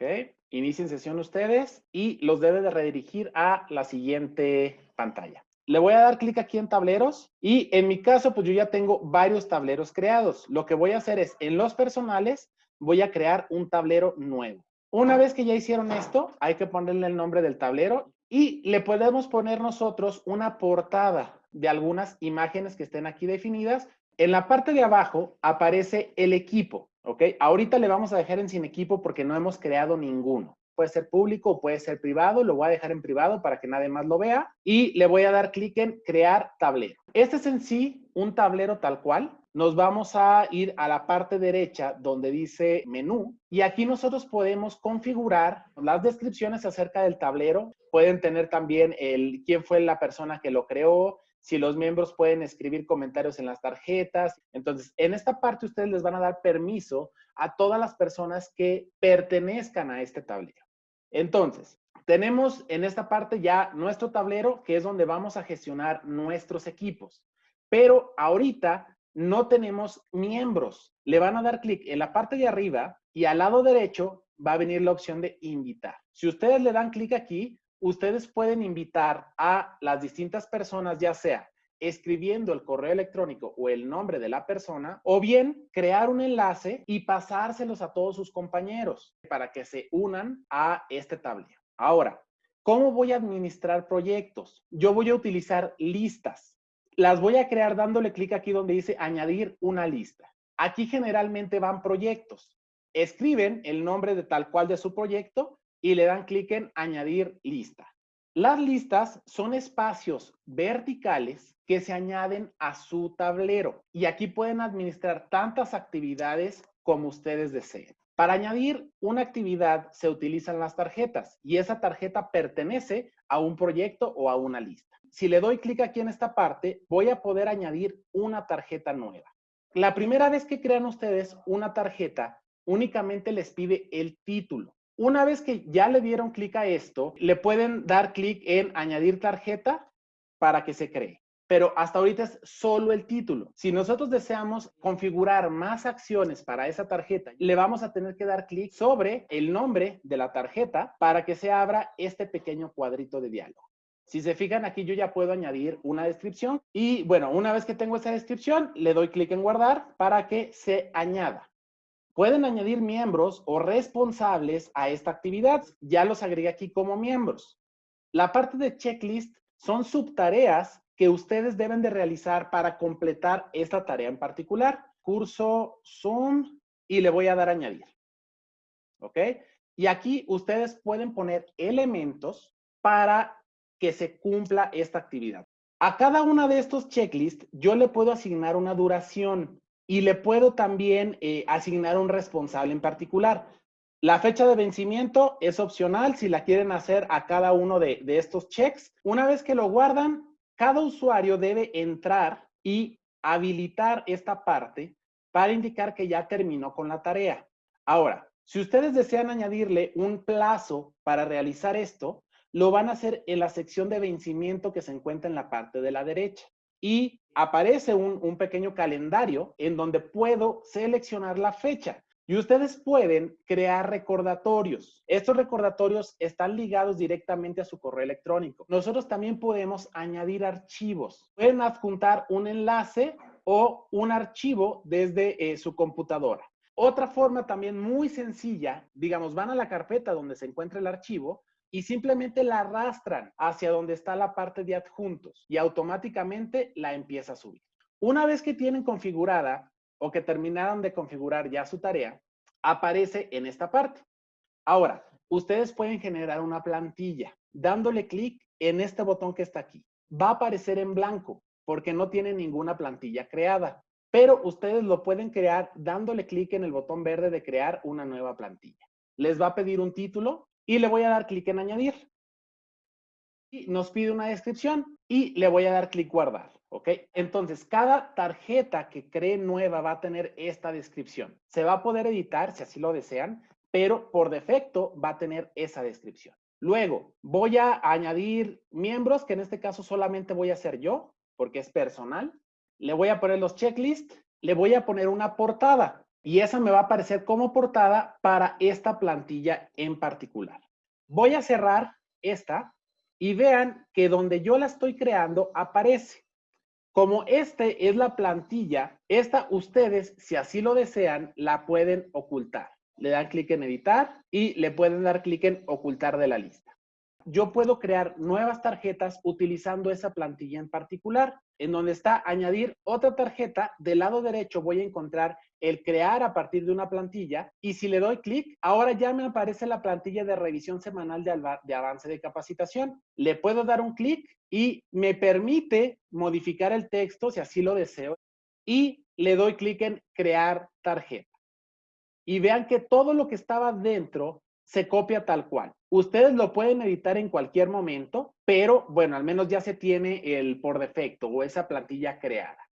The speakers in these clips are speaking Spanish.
Ok, inicien sesión ustedes y los debe de redirigir a la siguiente pantalla. Le voy a dar clic aquí en tableros y en mi caso, pues yo ya tengo varios tableros creados. Lo que voy a hacer es, en los personales, voy a crear un tablero nuevo. Una vez que ya hicieron esto, hay que ponerle el nombre del tablero y le podemos poner nosotros una portada de algunas imágenes que estén aquí definidas. En la parte de abajo aparece el equipo, ¿ok? Ahorita le vamos a dejar en sin equipo porque no hemos creado ninguno. Puede ser público o puede ser privado. Lo voy a dejar en privado para que nadie más lo vea. Y le voy a dar clic en crear tablero. Este es en sí un tablero tal cual nos vamos a ir a la parte derecha donde dice menú y aquí nosotros podemos configurar las descripciones acerca del tablero. Pueden tener también el quién fue la persona que lo creó, si los miembros pueden escribir comentarios en las tarjetas. Entonces, en esta parte ustedes les van a dar permiso a todas las personas que pertenezcan a este tablero. Entonces, tenemos en esta parte ya nuestro tablero, que es donde vamos a gestionar nuestros equipos. Pero ahorita no tenemos miembros. Le van a dar clic en la parte de arriba y al lado derecho va a venir la opción de invitar. Si ustedes le dan clic aquí, ustedes pueden invitar a las distintas personas, ya sea escribiendo el correo electrónico o el nombre de la persona, o bien crear un enlace y pasárselos a todos sus compañeros para que se unan a este tablero. Ahora, ¿cómo voy a administrar proyectos? Yo voy a utilizar listas las voy a crear dándole clic aquí donde dice añadir una lista. Aquí generalmente van proyectos. Escriben el nombre de tal cual de su proyecto y le dan clic en añadir lista. Las listas son espacios verticales que se añaden a su tablero y aquí pueden administrar tantas actividades como ustedes deseen. Para añadir una actividad se utilizan las tarjetas y esa tarjeta pertenece a un proyecto o a una lista si le doy clic aquí en esta parte, voy a poder añadir una tarjeta nueva. La primera vez que crean ustedes una tarjeta, únicamente les pide el título. Una vez que ya le dieron clic a esto, le pueden dar clic en añadir tarjeta para que se cree. Pero hasta ahorita es solo el título. Si nosotros deseamos configurar más acciones para esa tarjeta, le vamos a tener que dar clic sobre el nombre de la tarjeta para que se abra este pequeño cuadrito de diálogo. Si se fijan aquí, yo ya puedo añadir una descripción y bueno, una vez que tengo esa descripción, le doy clic en guardar para que se añada. Pueden añadir miembros o responsables a esta actividad. Ya los agregué aquí como miembros. La parte de checklist son subtareas que ustedes deben de realizar para completar esta tarea en particular. Curso Zoom y le voy a dar añadir. ¿Ok? Y aquí ustedes pueden poner elementos para que se cumpla esta actividad. A cada una de estos checklists yo le puedo asignar una duración y le puedo también eh, asignar un responsable en particular. La fecha de vencimiento es opcional si la quieren hacer a cada uno de, de estos checks. Una vez que lo guardan, cada usuario debe entrar y habilitar esta parte para indicar que ya terminó con la tarea. Ahora, si ustedes desean añadirle un plazo para realizar esto, lo van a hacer en la sección de vencimiento que se encuentra en la parte de la derecha. Y aparece un, pequeño calendario en donde puedo seleccionar la fecha. Y ustedes pueden crear recordatorios. Estos recordatorios están ligados directamente a su correo electrónico. Nosotros también podemos añadir archivos. Pueden adjuntar un enlace o un archivo desde eh, su computadora. Otra forma también muy sencilla, digamos, van a la carpeta donde se encuentra el archivo y simplemente la arrastran hacia donde está la parte de adjuntos y automáticamente la empieza a subir. Una vez que tienen configurada o que terminaron de configurar ya su tarea, aparece en esta parte. Ahora, ustedes pueden generar una plantilla dándole clic en este botón que está aquí. Va a aparecer en blanco porque no tiene ninguna plantilla creada, pero ustedes lo pueden crear dándole clic en el botón verde de crear una nueva plantilla. Les va a pedir un título y le voy a dar clic en añadir. Y nos pide una descripción y le voy a dar clic guardar. ¿Ok? Entonces, cada tarjeta que cree nueva va a tener esta descripción. Se va a poder editar si así lo desean, pero por defecto va a tener esa descripción. Luego, voy a añadir miembros, que en este caso solamente voy a hacer yo, porque es personal. Le voy a poner los checklists, le voy a poner una portada. Y esa me va a aparecer como portada para esta plantilla en particular. Voy a cerrar esta y vean que donde yo la estoy creando aparece. Como este es la plantilla, esta ustedes, si así lo desean, la pueden ocultar. Le dan clic en editar y le pueden dar clic en ocultar de la lista yo puedo crear nuevas tarjetas utilizando esa plantilla en particular, en donde está añadir otra tarjeta, del lado derecho voy a encontrar el crear a partir de una plantilla y si le doy clic, ahora ya me aparece la plantilla de revisión semanal de, avance de capacitación. Le puedo dar un clic y me permite modificar el texto si así lo deseo y le doy clic en crear tarjeta. Y vean que todo lo que estaba dentro se copia tal cual. Ustedes lo pueden editar en cualquier momento, pero bueno, al menos ya se tiene el por defecto o esa plantilla creada.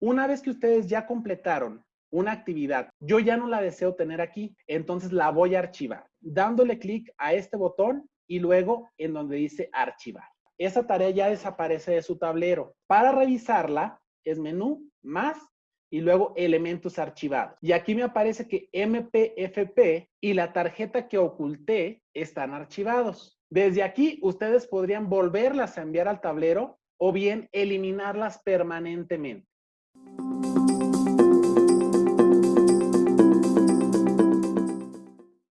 Una vez que ustedes ya completaron una actividad, yo ya no la deseo tener aquí, entonces la voy a archivar, dándole clic a este botón y luego en donde dice archivar. Esa tarea ya desaparece de su tablero. Para revisarla es menú, más y luego elementos archivados. Y aquí me aparece que MPFP y la tarjeta que oculté están archivados. Desde aquí ustedes podrían volverlas a enviar al tablero o bien eliminarlas permanentemente.